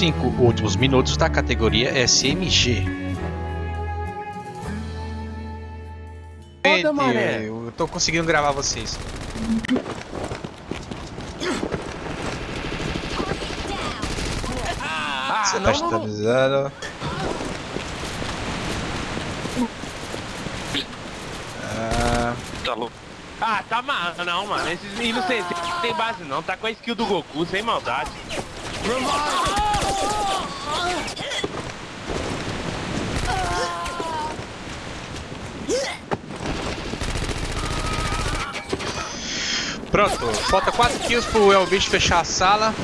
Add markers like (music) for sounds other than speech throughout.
Cinco últimos minutos da categoria SMG. Foda, mané. Eu tô conseguindo gravar vocês. Ah, Você não, tá estabilizando. Ah, Tá louco. Ah, tá massa, não, mano. Esses inocentes não tem base não. Tá com a skill do Goku, sem maldade. Pronto, falta 4 kills pro Elbish fechar a sala.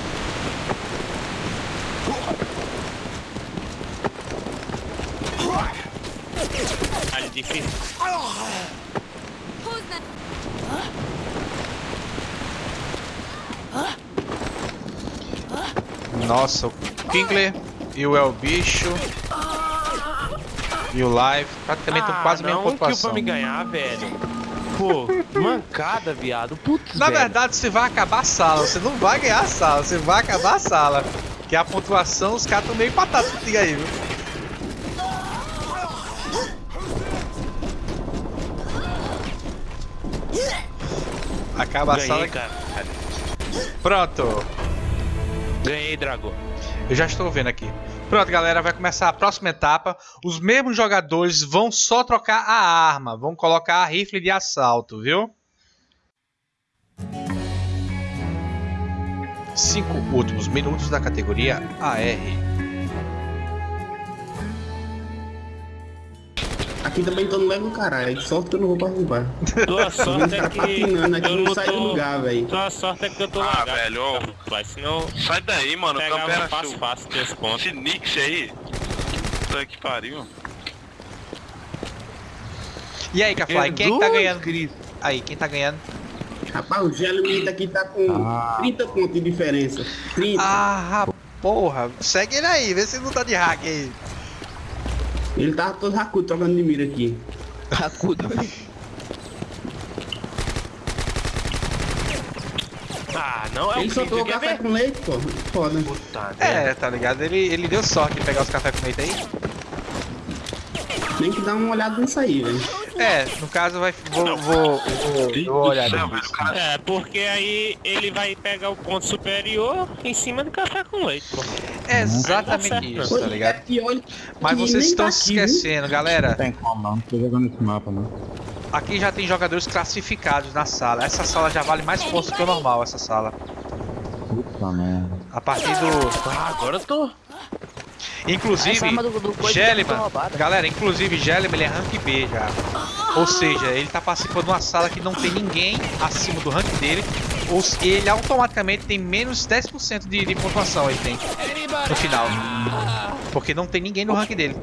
Difícil. Nossa, o Kingler e o Elbicho. E o Live, praticamente ah, quase a mesma não, um kill pra pontuação. me ganhar, velho. Pô, mancada, viado. Putz, Na velho. verdade, você vai acabar a sala, você não vai ganhar a sala, você vai acabar a sala. Que a pontuação, os caras estão meio empatados contigo aí, viu? Acaba a sala. Ganhei, cara. Pronto, Ganhei, Drago. eu já estou vendo aqui. Pronto, galera, vai começar a próxima etapa. Os mesmos jogadores vão só trocar a arma, vão colocar a rifle de assalto, viu? Cinco últimos minutos da categoria AR. Aqui também tô no Lego caralho, só que eu não vou participar. Tua sorte é que patinando aqui, eu não não sai do tô... lugar, velho. Tua sorte é que eu tô Ah, velho, ó. Mas senão Sai daí, mano. O campo pegava era fácil, fácil teus pontos. Esse Nix aí. Puta que pariu. E aí, Cafly, quem é que tá ganhando? Cristo. Aí, quem tá ganhando? Rapaz, o Gelmita aqui tá com 30 pontos de diferença. 30. Ah, porra, segue ele aí, vê se não tá de hack aí. Ele tava todo racudo trocando de mira aqui. Racudo. Ah, não é Ele o só Cristo, tomou quer café ver? com leite, pô. Foda. Puta É, tá ligado? Ele, ele deu sorte de pegar os cafés com leite aí. Tem que dar uma olhada nisso aí, velho. É, no caso vai. Vou, vou, vou, vou olhar É, porque aí ele vai pegar o ponto superior em cima do café com leite, pô. É Não exatamente isso, tá é ligado? pior Mas vocês estão tá se aqui, viu? esquecendo, galera. Tem como não, não tô jogando esse mapa não. Aqui já tem jogadores classificados na sala. Essa sala já vale mais pontos que o normal, essa sala. Puta merda. A partir do. Ah, agora eu tô. Inclusive, do- foi roubada. galera, inclusive Gelman ele é rank B já. Ou seja, ele tá participando de uma sala que não tem ninguém acima do rank dele. Ou se- ele automaticamente tem menos 10% de, de pontuação ele tem no final. Porque não tem ninguém no rank dele.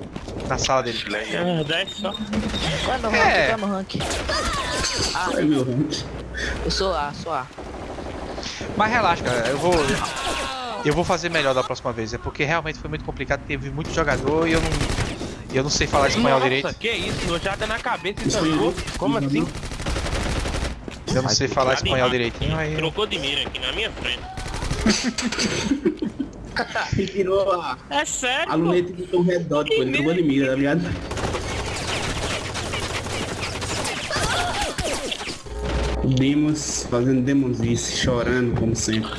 Na sala dele. Ah, 10 só. Qual é meu rank? É. Qual é meu rank? Ah, Ai, meu rank. eu sou A, sou A. Mas relaxa, cara, eu vou. Eu vou fazer melhor da próxima vez. É porque realmente foi muito complicado, teve muito jogador e eu não. Eu não sei falar espanhol Nossa, direito. que isso? Nojada na cabeça e né? Como assim? Eu não sei falar espanhol direitinho, aí. Trocou de mira aqui na minha frente. Ele tirou a, É sério, a luneta botou um red dot, pô. Ele trocou de mira, tá ligado? Demos fazendo demonzice, chorando como sempre.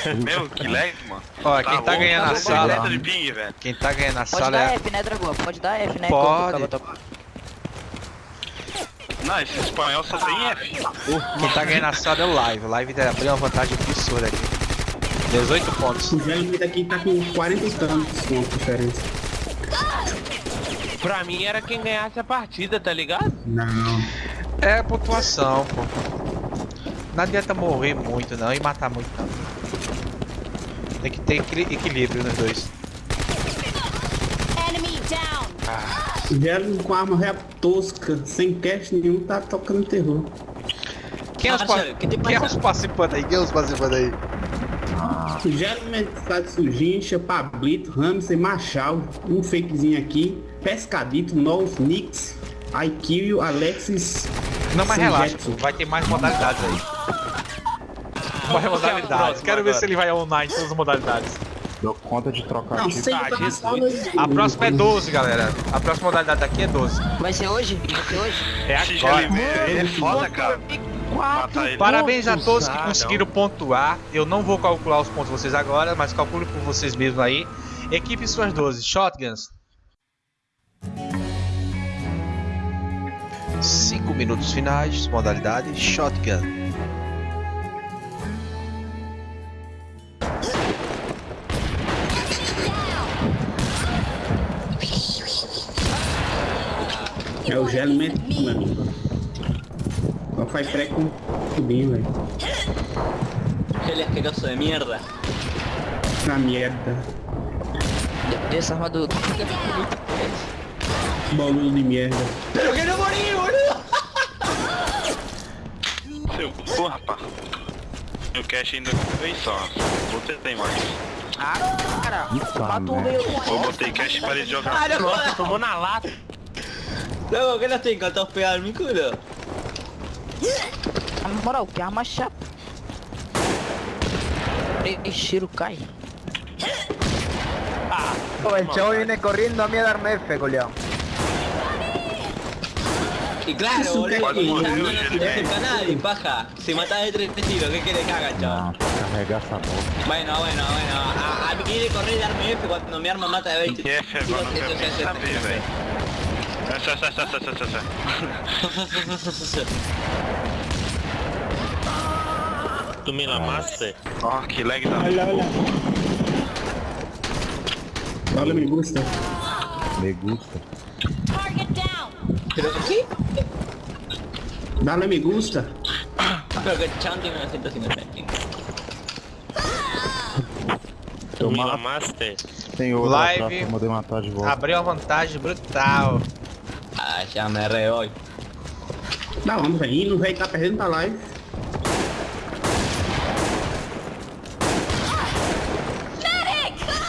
(laughs) Meu, que lag, mano. Ó, quem tá louco, ganhando a sala. de ping, velho. Quem tá ganhando a pode sala dar é. F, né, Dragão? Pode dar F, né? Pode. Não, esse espanhol só tem F. Quem tá ganhando a sala é o Live. O Live abriu uma vantagem absurda aqui. 18 pontos. O Gelmita aqui tá com 40 e tantos pontos de diferença. Pra mim era quem ganhasse a partida, tá ligado? Não. É pontuação, pô. Não adianta morrer muito não e matar muito não. Tem que ter equilíbrio nos dois. Enemy down. O Gelmita com arma rap tosca, sem cash nenhum, tá tocando terror. Quem é os, pa- que quem é os participantes aí? Quem é os participantes aí? O Gelmita tá de Sujincha, Pablito, Ramsey, Machal, um fakezinho aqui, Pescadito, Nolf, Nix, IQ, Alexis. Não, mas relaxa, vai ter mais modalidades aí. Vai modalidades. Quero ver se ele vai online em todas as modalidades. Dou conta de trocar Não, sem Ah, Jesus. A próxima é 12, galera. A próxima modalidade daqui é 12. Vai ser hoje? Vai ser hoje? É agora. GLB, ele é foda, cara. Parabéns a todos que Ah, conseguiram pontuar. Eu não vou calcular os pontos de vocês agora, mas calcule por vocês mesmos aí. Equipe suas 12. Shotguns. 5 minutos finais, modalidade Shotgun. É o gelo mesmo, meu amigo. Só faz pré com tubinho, velho. Gel asqueroso de mierda. Na merda. Dessa armadura. Boludo de merda. ¡Pero que no morí, boludo! Seu cu, rapaz. O cash ainda vem só. Vou tentar mais. Ah, cara. Puta Mata um merda. meio. Eu botei cash e parei de jogar. ¡Ah, jodas! tomou na lata. Loco, ¿qué no estoy encantados pegar mi culo? Na moral, que arma chata. Ei, cheiro cai. El chavo viene corriendo a mí a darme F, coleado. Y claro, Eso boludo, que- y no, no, Bueno, no yo- te dejes a nadie, paja. Si matás de tres tiros, ¿qué querés que haga, chavo? Ah, carrega essa bosta. Bueno, bueno, bueno. A, a mí de correr y darme F cuando mi arma mata de 20 Que F agora não Sai, sai, sai, sai, sai, sai, sai. (laughs) Tu me lamaste? Ó, que lag da Olha, olha. Olha, me gusta. Me gusta. Target down. ¿Pero qué? Dale me gusta. Pero que el chabón tiene 955. Tu me Toma- lamaste? Tem outra Live. pra matar de volta. Abriu uma vantagem brutal. Ah, ya me re voy. Da onde, velho? Não velho tá perdendo pra live.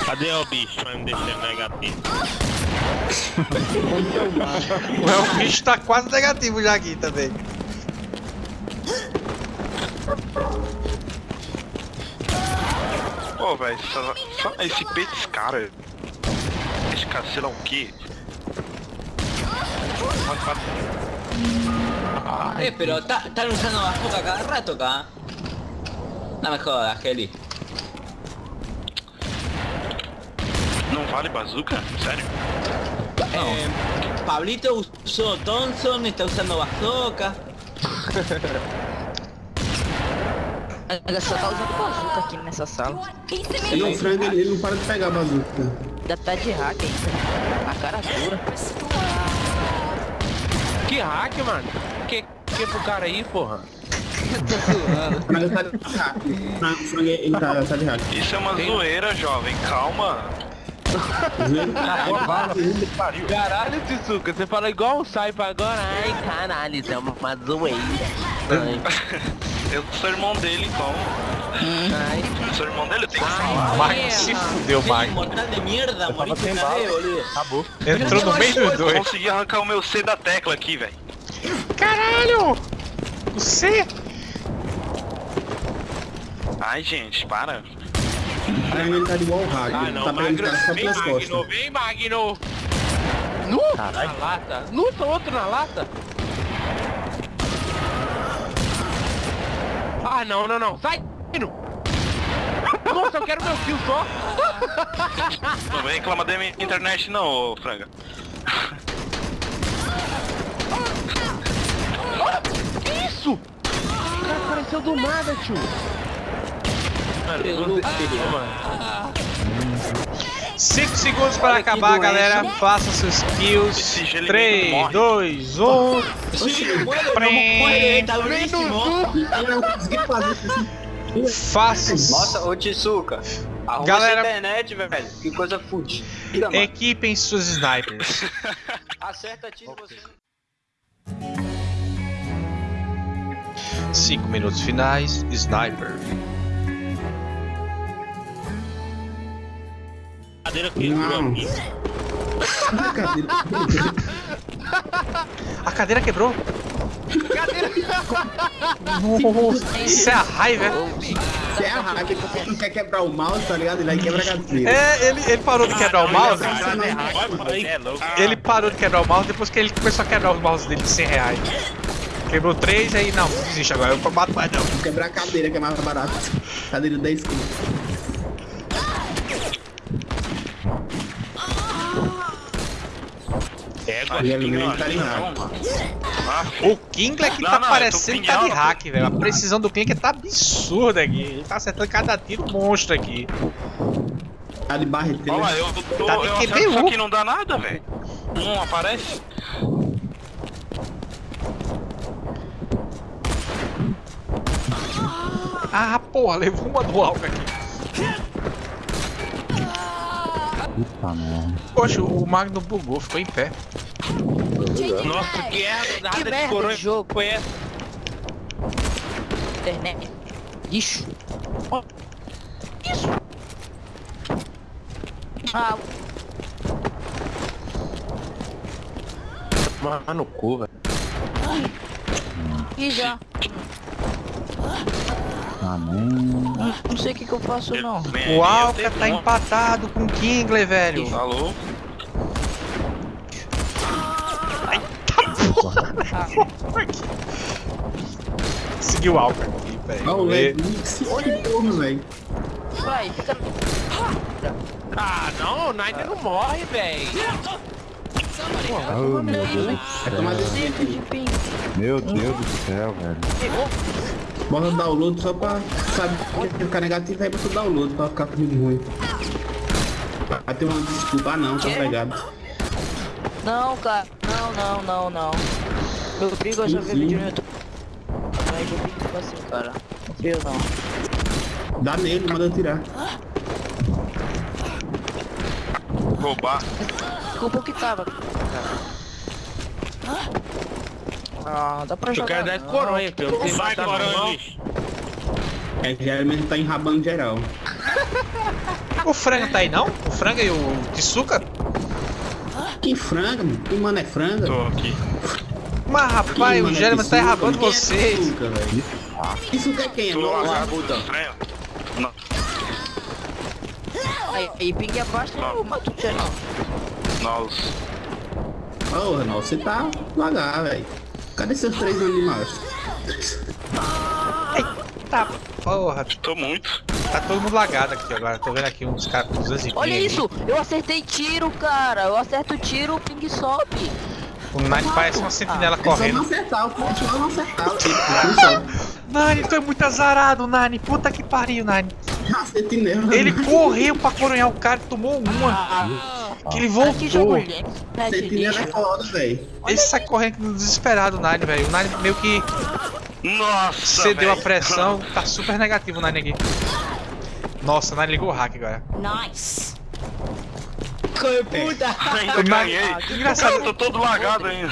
Cadê o bicho pra me deixar negativo? (laughs) O bicho tá quase negativo já aqui também. Pô, velho, só, só esse peito desse cara. Esse cara, sei lá o que. Eh, pero están usando bazooka cada rato acá. No me jodas, Heli. Não vale bazuca? Sério? Eh, Pablito usó Thompson, está usando bazooka. Ainda só tá usando bazuca aqui nessa sala. Ele me? não frango, ele, ele não para de pegar bazuca. Ainda tá de hack ainda. A cara dura. Que hack, mano? Que, que pro cara aí, porra? Tá tá. Isso é uma zoeira, jovem. Calma. Caralho, Tsuka, você fala igual um Saipa agora. Ai, caralho, isso é uma zoeira. (laughs) Eu sou irmão dele, então. Ai, Eu sou irmão dele, eu tenho que falar. Magno se fudeu, Magno. mortal de una vez, boludo. Acabou. Entrou no meio dos Eu dois. consegui arrancar o meu C da tecla aqui, velho. Caralho! Você? Ai, gente, para. O frango ele tá de igual o hack. ah não, tá Magno, só vem Magno, costas. vem Magno. Nu, na lata. Nu, tá outro na lata. Ah, não, não, não. Sai. Nossa, eu quero meu kill só. Não vem reclamar da minha internet não, ô franga. Que isso? O cara apareceu do nada, tio. Mano, no filho. Ah, mano. 5 segundos para Olha acabar, galera. Faça seus kills. Esse gelo 3, morre. 2, 1. Sí, muere, no muere, está durísimo. Ele não conseguiu fazer isso. Faça. Nossa, ô Tisuca. Arruma Galera- essa internet, velho. Que coisa fudida. Equipem suas snipers. (laughs) Acerta tiro você. 5 minutos finais. Sniper. Cadeira quebrou Não. A cadeira quebrou? Nossa, isso é a raiva. Você é a raiva, ele não quer quebrar o mouse, tá ligado? Ele vai quebrar a cadeira. É, ele, ele parou de quebrar o mouse. É louco. Ele parou de quebrar o mouse depois que ele começou a quebrar os mouse dele de 100 reais. Quebrou três, aí não, desiste agora, eu bato mais não. Vou quebrar a cadeira, que é mais barato. Cadeira 10 conto. É, E alimento tá. O Kingler que Não, tá não, parecendo que tá de pinhão, hack, velho. A precisão do Kingler tá absurda aqui. Ele tá acertando cada tiro monstro aqui. Tá de barreteira. Olha eu tô. Tá de eu QBU. isso aqui não dá nada, velho. Não aparece. Ah, porra, levou uma do alvo aqui. Puta merda. Poxa, o Magno bugou, ficou em pé. Nossa, que é nada Que de coroa jogo. foi essa? Internet. Lixo. Isso. Ah, Mano, no cu, velho. e já. Amém. Não sei o que, que eu faço não. O Alca tá empatado com o Kingler, velho. Alô? Seguiu o Alca aqui, velho. O LED Mix, que porra, velho. Vai, fica. Ah, não, o Nine não morre, velho. Oh, meu Deus do Vai tomar céu. ping. Meu Deus do céu, velho. Bota download só pra, sabe, ficar negativo aí bota download pra ficar comigo ruim. Vai ter uma desculpa, ah não, tá pegado. Não, cara. Não, não, não, não. Meu brigo eu já vi Sim, vídeo no YouTube. Mas eu fico assim, cara. Não frio não. Dá nele, manda eu tirar. Roubar. Desculpa que tava. Ah, dá pra Eu jogar. quero dar de coronha, batata na mão. coronha. É, geralmente tá enrabando geral. (laughs) O frango tá aí não? O frango e o Tsuka? Que franga, mano? Que mano é franga? Tô aqui. Mas rapaz, o German tá enrabando é vocês. Que é quem? É lá. Não, Aí, aí ping abaixo eu mato o geral. nós. Porra, não, você tá devagar, velho. Cadê seus três março? Tá, porra. Tô muito. Tá todo mundo lagado aqui agora. Tô vendo aqui uns caras com 200 Olha isso! Eu acertei tiro, cara! Eu acerto tiro, o ping sobe! O Nine parece uma sentinela não correndo. acertar, o ponto não acertar. o tiro, não sobe. Nine, tu é muito azarado, Nine. Puta que pariu, Nine. Ah, sentinela. Ele correu pra coronhar o cara e tomou uma. Que ele Aqui jogo voltou. né, Sentinela é foda, velho. Ele sai correndo desesperado, o Nine, velho. O Nine meio que Nossa, cedeu a velho. pressão. Tá super negativo o Nine aqui. Nossa, o Nine ligou o hack agora. Nice. Puta! (laughs) Ainda ganhei. Ah, que engraçado. Eu tô todo lagado ainda.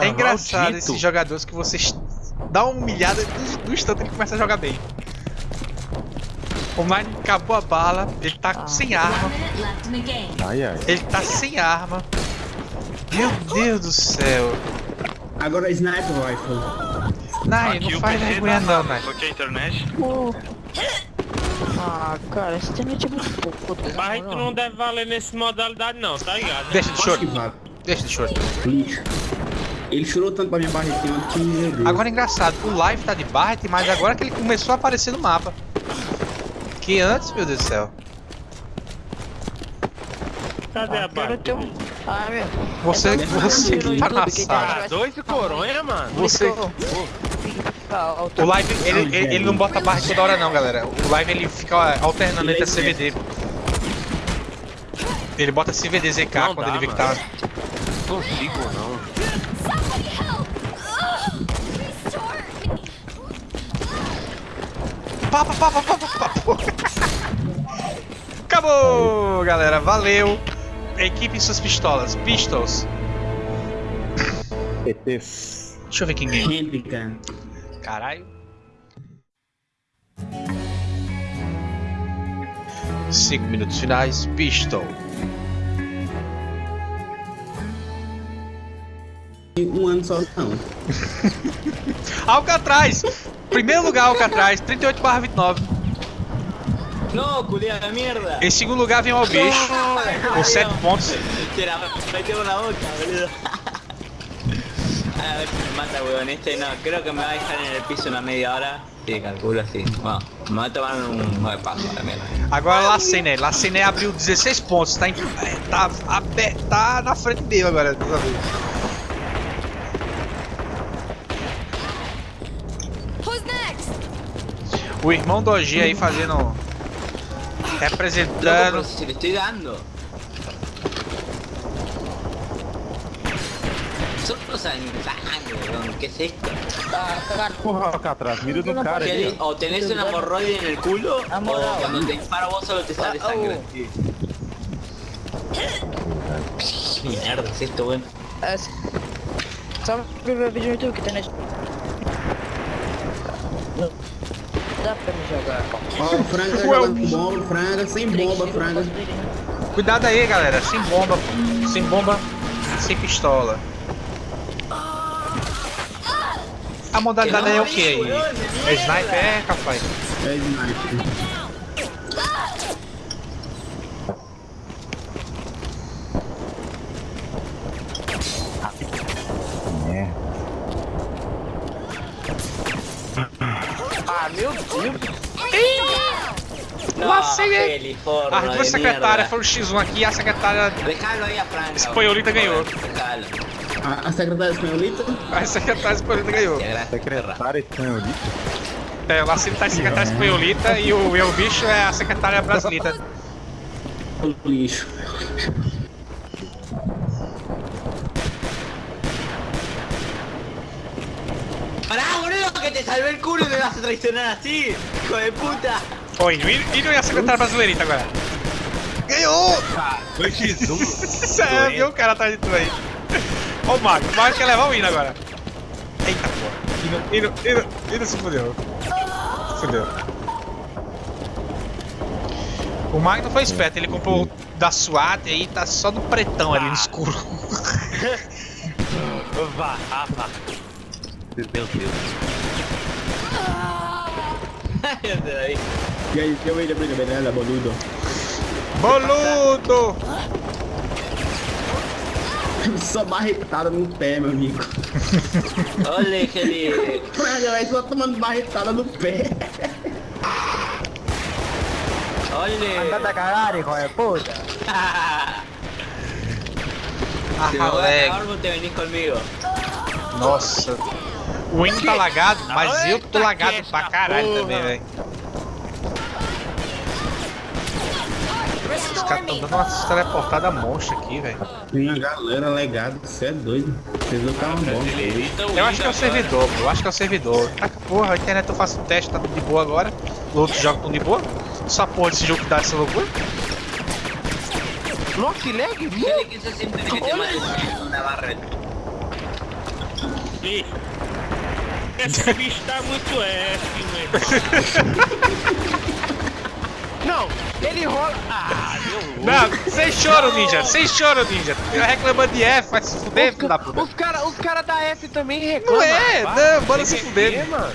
É engraçado maldito. esses jogadores que vocês dão uma humilhada e do instante ele começa a jogar bem. O Nine acabou a bala, ele tá sem arma. Ai, ai. ele tá sem arma. Meu Deus do céu. Agora Sniper Rifle. Aqui não o faz vergonha tá não, Nine. Só que a internet. Pô. (laughs) Ah, cara, esse internet é muito pouco. Mas a gente não deve valer nesse modalidade não, tá ligado? Deixa de vale. deixa de. Lixo. Ele chorou tanto pra minha barretinha que me jogou. Agora é engraçado, o live tá de Barret, mas agora que ele começou a aparecer no mapa. Que antes, meu Deus do céu. Cadê a Eu barra? tenho... Ah, meu. Você, É você que tá na sala. tá- Ah, dois de coronha, mano. Você. O live, ele, ele, ele não bota Barret toda hora não, galera. O live ele fica alternando entre a CVD. Ele bota CVD ZK Não quando dá, ele vê que tá... Consigo não. Restore me! Pá, pá, pá, pá, pá, pá, pá. Acabou, galera. Valeu. Equipe suas pistolas. Pistols. Deixa eu ver quem cara. Caralho. Cinco minutos finais. Pistol. um ano só, não. (laughs) Alcatraz! Primeiro lugar, Alcatraz, 38 barra 29. No, culiao de mierda. Em segundo lugar vem o Albicho, com 7 pontos. Te la metemos la boca, boludo. A ver si me mata, weón. Este no, creo que me va a dejar en el piso una media hora. Sí, calculo así. Bueno, me va a tomar un nueve paso a la mierda. Agora Lacené. Lacené abriu 16 pontos, tá, em, tá, abe- tá na frente dele agora. dessa vez. Who's next? O irmão do OG aí fazendo. Loco, Representando. si le estoy dando. Weón. ¿Qué es esto? Porra, Alcatraz, mira no cara ¿Qué aí. di- O tenés una hemorroide en el culo, o cuando te disparo vos solo te sale sangre. ¿Qué mierda es esto, weón? Ver o vídeo no YouTube que tem na... Não dá pra me jogar. Ó, o Franga tá jogando bomba, Franga, sem bomba, Franga. Cuidado aí, galera. Sem bomba. Sem bomba. Sem pistola. A modalidade aí é o que aí? É sniper? É, capaz. É sniper. Ah, meu Deus. No, Laceguei. Heli, forro As duas de secretárias mierda. foram X1 aqui e a secretária. A. Espanholita ganhou. A, a secretária espanholita? A secretária espanholita ganhou. Secretária espanholita. É, o Lacinho tá a secretária espanholita e o meu bicho é a secretária brasileira. O lixo. Pará, boludo, que te salvé el culo y me vas a traicionar así, hijo de puta. Oi, e, e não é a secretária brasileirita agora? Ganhou! (laughs) Foi X1. Sério, viu o cara atrás de tu aí. O Mago, o Mago quer levar o hino agora. Eita porra. Hino, hino, hino, hino se fudeu. Se fudeu. O Mago não foi esperto, ele comprou o da SWAT e aí tá só no pretão ali no escuro. (laughs) Vá, vá, vá. Meu Deus. (laughs) E aí, eu vejo a briga dela, boludo. Boludo! (laughs) Só barretada no pé, meu amigo. Ole, Heli. Franga, vai só tomando barretada no pé. Andate Ole. a cagar, hijo de puta. Ah, Si me voy a moleque. cagar, vos te venís conmigo. Nossa. O hino tá lagado, mas eu tô lagado pra caralho também, velho. Os caras tão dando umas teleportadas monstra aqui, velho. Tem uma galera legada, você é doido. Vocês não estavam bom. Eu acho que é o servidor, pô. Eu acho que é o servidor. Tá, porra, a internet eu faço um teste, tá tudo de boa agora. Os outros jogos tão de boa. Só porra desse jogo que dá essa loucura. Nossa, que lag. Esse bicho tá muito F, velho. (laughs) Não, ele rola. Ah, meu. Não, sem choro, ninja. Sem choro, ninja. Eu reclamando de F, vai se fuder, filho da puta. Os caras os cara da F também reclamam. Não é, Vai, não, bora se fuder. mano.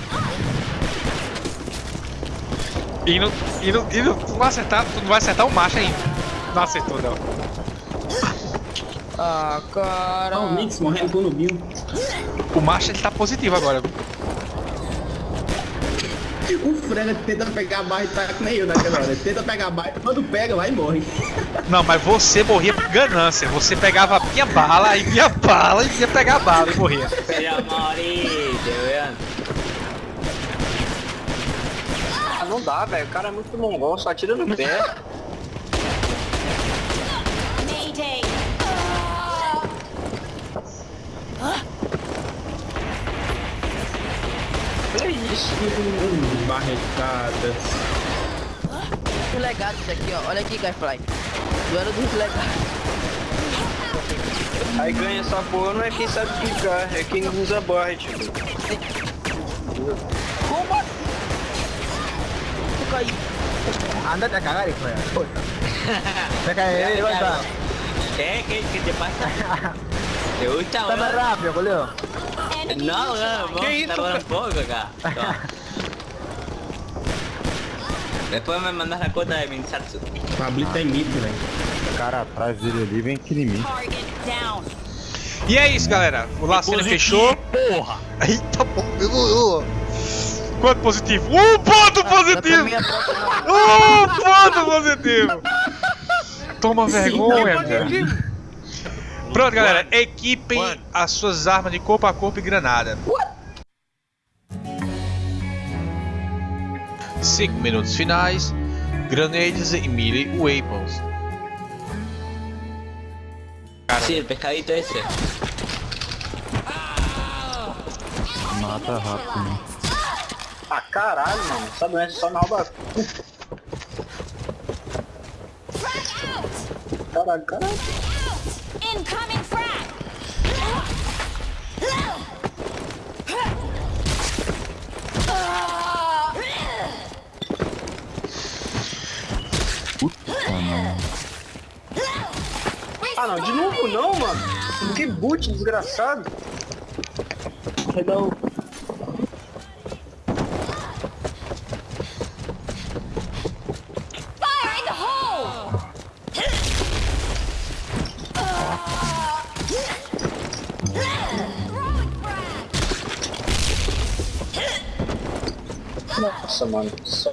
E não, e não, e não, tu não vai acertar, tu não vai acertar o macho ainda. Não acertou, não. Ah, cara. Ó, o Nix morrendo com o Nubinho. O macho ele tá positivo agora. O Franga tenta pegar a barra e tá que nem eu naquela hora. Ele tenta pegar a barra, quando pega, vai e morre. Não, mas você morria por ganância. Você pegava a minha bala e minha bala e ia pegar a bala e morria. Weón. Ah, não dá, velho. O cara é muito mongol, só atira no pé. Mayday. Olha isso. Hum, Barretadas. Muito legado isso aqui, ó. Olha aqui, Guyfly. Duelo dos legados. Aí ganha essa porra não é quem sabe clicar, é quem usa barra, tipo. Tu caiu. Andate a cagar, hijo de puta. Deja de ir, Claro. Gonza. ¿Qué? ¿Qué, ¿Qué te pasa? ¿Te gusta, Dame weón? rápido. No, weón, vamos ¿Qué a hizo, tardar pe- un poco acá. Después me mandas la cuota de Minsatsu. Pablito é mito, velho. O cara atrás dele ali vem aqui em mim. Target down. E é isso, galera. O Lacena fechou. Porra! Eita, demorou. Quanto positivo? Um ponto positivo! (laughs) Um ponto positivo! Toma vergonha, cara. Pronto, galera. Equipem as suas armas de corpo a corpo e granada. 5 minutos finais. Grenades e melee weapons. Sí, el pescadito ese. Mata rápido, né? Ah, caralho, mano. Essa doença só na alba. Caralho, caralho. Incoming frag. Não, de novo não, mano. Que boot desgraçado. Hole. Nossa, mano. Só...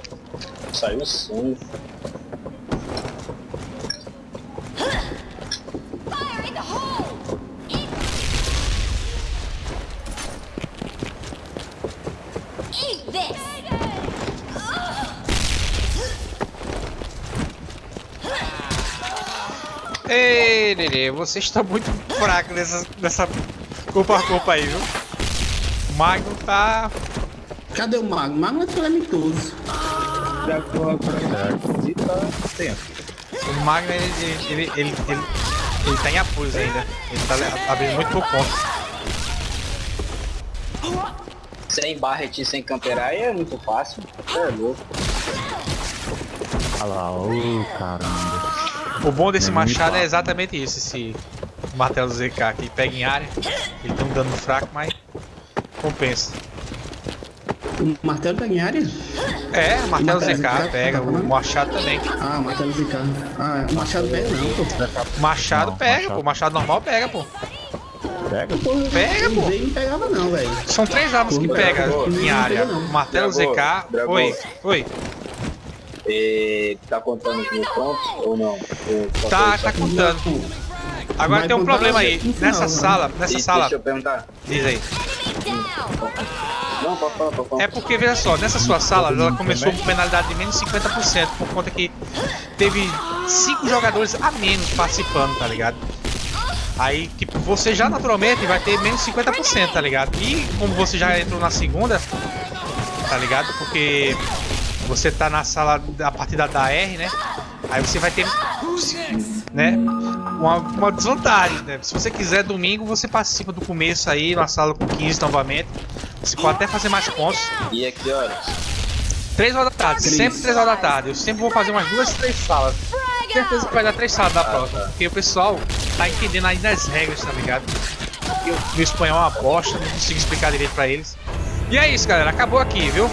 Saiu sangue. Ei, Nenê, você está muito fraco nessa, nessa corpo a corpo aí, viu? O Magno tá. Cadê o Mago? O Mago é calamitoso. Já tô. E tá tenso. O Magno ele, ele, ele, ele, ele, ele tá em apuros ainda. Ele tá abrindo muito por conta. Sem Barret e sem camperar é muito fácil. Você é louco. Olha lá, ô caramba. O bom desse É machado é exatamente isso, esse martelo ZK que pega em área. Ele tem um dano fraco, mas compensa. O martelo pega em área? É, o martelo martelo ZK ZK, pega, tá o falando? machado também. Ah, o martelo ZK. Ah, o machado pega não, pô. Machado Não, pega, machado. pô. Machado normal pega, pô. Pega? Porra, Pega, pô. Não pegava não, velho. São três armas que pega em área. martelo ZK. Oi, oi. E tá contando os mil pontos ou não? Só Tá, tá contando. Agora Vai tem um problema aí. Nessa sala, nessa E sala, Deixa eu perguntar. diz aí. Não, pode falar, pode falar. É porque, veja só, nessa sua sala ela começou com penalidade de menos 50% por conta que teve 5 jogadores a menos participando, tá ligado? Aí, tipo, você já naturalmente vai ter menos 50%, tá ligado? E como você já entrou na segunda, tá ligado? Porque você tá na sala a partir da, da R, né? Aí você vai ter, né? Uma, uma desvantagem, né? Se você quiser domingo, você participa do começo aí, na sala com 15 novamente. Você pode até fazer mais pontos. E a que horas? 3 horas da tarde, Três. sempre 3 horas da tarde. Eu sempre vou fazer umas duas, três salas. Certeza que vai dar três salas da próxima. Porque o pessoal tá entendendo ainda as regras, tá ligado? O meu espanhol é uma bosta, não consigo explicar direito pra eles. E é isso, galera. Acabou aqui, viu?